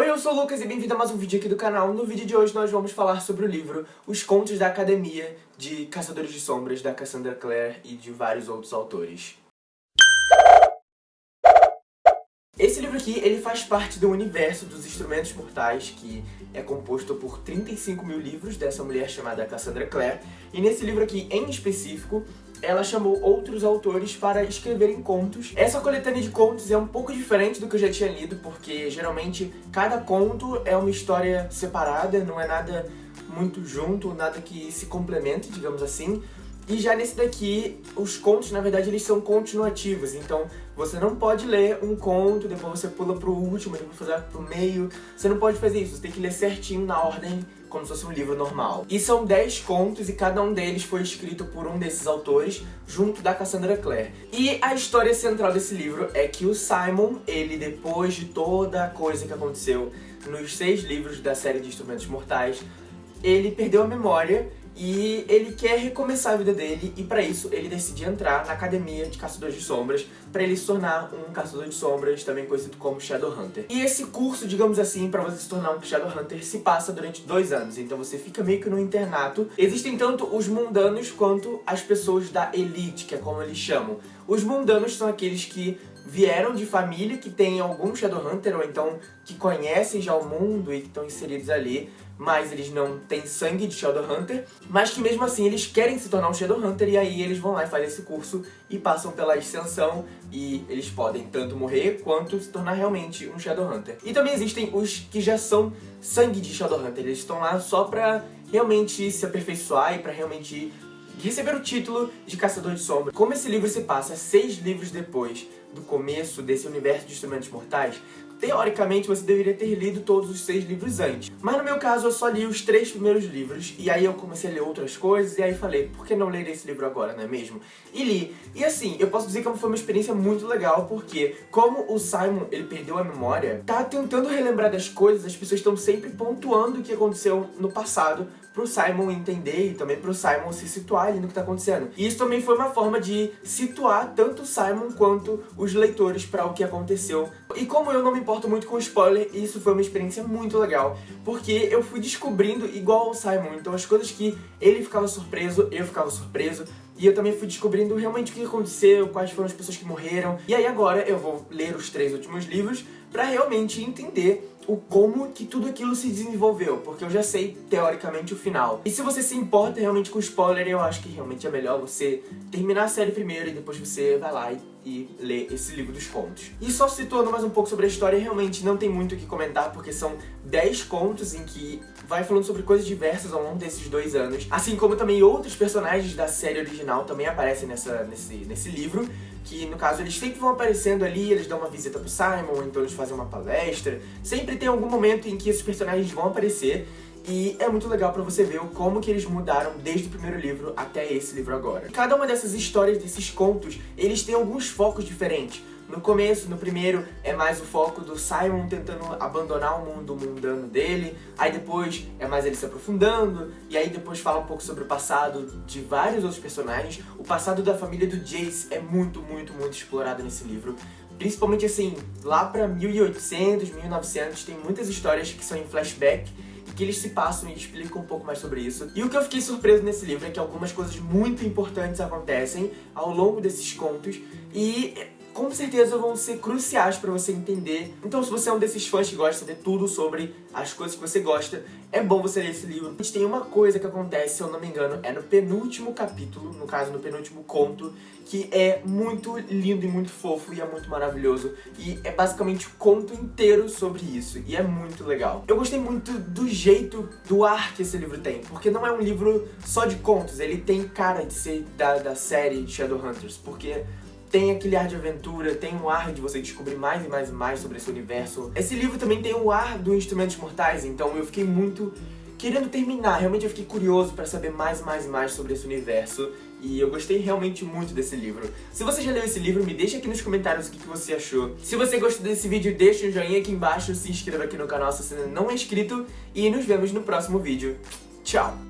Oi, eu sou o Lucas e bem-vindo a mais um vídeo aqui do canal. No vídeo de hoje nós vamos falar sobre o livro Os Contos da Academia de Caçadores de Sombras, da Cassandra Clare e de vários outros autores. Esse livro aqui, ele faz parte do universo dos Instrumentos Mortais, que é composto por 35 mil livros dessa mulher chamada Cassandra Clare. E nesse livro aqui, em específico, ela chamou outros autores para escreverem contos. Essa coletânea de contos é um pouco diferente do que eu já tinha lido, porque geralmente cada conto é uma história separada, não é nada muito junto, nada que se complemente, digamos assim. E já nesse daqui, os contos, na verdade, eles são continuativos, então você não pode ler um conto, depois você pula pro último, depois fazer pro meio. Você não pode fazer isso, você tem que ler certinho na ordem como se fosse um livro normal. E são 10 contos e cada um deles foi escrito por um desses autores, junto da Cassandra Clare. E a história central desse livro é que o Simon, ele depois de toda a coisa que aconteceu nos seis livros da série de Instrumentos Mortais, ele perdeu a memória e ele quer recomeçar a vida dele e para isso ele decide entrar na academia de caçadores de sombras para ele se tornar um caçador de sombras, também conhecido como Shadowhunter. E esse curso, digamos assim, para você se tornar um Shadowhunter se passa durante dois anos, então você fica meio que no internato. Existem tanto os mundanos quanto as pessoas da elite, que é como eles chamam. Os mundanos são aqueles que vieram de família que tem algum Shadowhunter, ou então que conhecem já o mundo e que estão inseridos ali, mas eles não têm sangue de Shadowhunter, mas que mesmo assim eles querem se tornar um Shadowhunter e aí eles vão lá e fazem esse curso e passam pela ascensão e eles podem tanto morrer quanto se tornar realmente um Shadowhunter. E também existem os que já são sangue de Shadowhunter, eles estão lá só pra realmente se aperfeiçoar e pra realmente receber o título de Caçador de Sombra. Como esse livro se passa seis livros depois do começo desse universo de instrumentos mortais, teoricamente você deveria ter lido todos os seis livros antes. Mas no meu caso eu só li os três primeiros livros, e aí eu comecei a ler outras coisas, e aí falei, por que não ler esse livro agora, não é mesmo? E li. E assim, eu posso dizer que foi uma experiência muito legal, porque como o Simon, ele perdeu a memória, tá tentando relembrar das coisas, as pessoas estão sempre pontuando o que aconteceu no passado, pro Simon entender e também pro Simon se situar ali no que tá acontecendo. E isso também foi uma forma de situar tanto o Simon quanto os leitores para o que aconteceu. E como eu não me importo muito com spoiler, isso foi uma experiência muito legal, porque eu fui descobrindo igual ao Simon, então as coisas que ele ficava surpreso, eu ficava surpreso, e eu também fui descobrindo realmente o que aconteceu, quais foram as pessoas que morreram. E aí agora eu vou ler os três últimos livros pra realmente entender o como que tudo aquilo se desenvolveu, porque eu já sei, teoricamente, o final. E se você se importa realmente com spoiler, eu acho que realmente é melhor você terminar a série primeiro e depois você vai lá e, e lê esse livro dos contos. E só situando mais um pouco sobre a história, realmente não tem muito o que comentar, porque são 10 contos em que vai falando sobre coisas diversas ao longo desses dois anos, assim como também outros personagens da série original também aparecem nessa, nesse, nesse livro, que no caso eles sempre vão aparecendo ali, eles dão uma visita pro Simon, então eles fazem uma palestra, sempre tem algum momento em que esses personagens vão aparecer, e é muito legal pra você ver como que eles mudaram desde o primeiro livro até esse livro agora. Cada uma dessas histórias, desses contos, eles têm alguns focos diferentes. No começo, no primeiro, é mais o foco do Simon tentando abandonar o mundo mundano dele, aí depois é mais ele se aprofundando, e aí depois fala um pouco sobre o passado de vários outros personagens. O passado da família do Jace é muito, muito, muito explorado nesse livro. Principalmente assim, lá pra 1800, 1900, tem muitas histórias que são em flashback, que eles se passam e explicam um pouco mais sobre isso. E o que eu fiquei surpreso nesse livro é que algumas coisas muito importantes acontecem ao longo desses contos e com certeza vão ser cruciais pra você entender. Então se você é um desses fãs que gosta de tudo sobre as coisas que você gosta, é bom você ler esse livro. A gente tem uma coisa que acontece, se eu não me engano, é no penúltimo capítulo, no caso no penúltimo conto, que é muito lindo e muito fofo e é muito maravilhoso. E é basicamente o conto inteiro sobre isso, e é muito legal. Eu gostei muito do jeito, do ar que esse livro tem, porque não é um livro só de contos, ele tem cara de ser da, da série Shadowhunters, porque tem aquele ar de aventura, tem um ar de você descobrir mais e mais e mais sobre esse universo. Esse livro também tem o ar do Instrumentos Mortais, então eu fiquei muito querendo terminar. Realmente eu fiquei curioso pra saber mais e mais e mais sobre esse universo. E eu gostei realmente muito desse livro. Se você já leu esse livro, me deixa aqui nos comentários o que, que você achou. Se você gostou desse vídeo, deixa um joinha aqui embaixo, se inscreva aqui no canal se você ainda não é inscrito. E nos vemos no próximo vídeo. Tchau!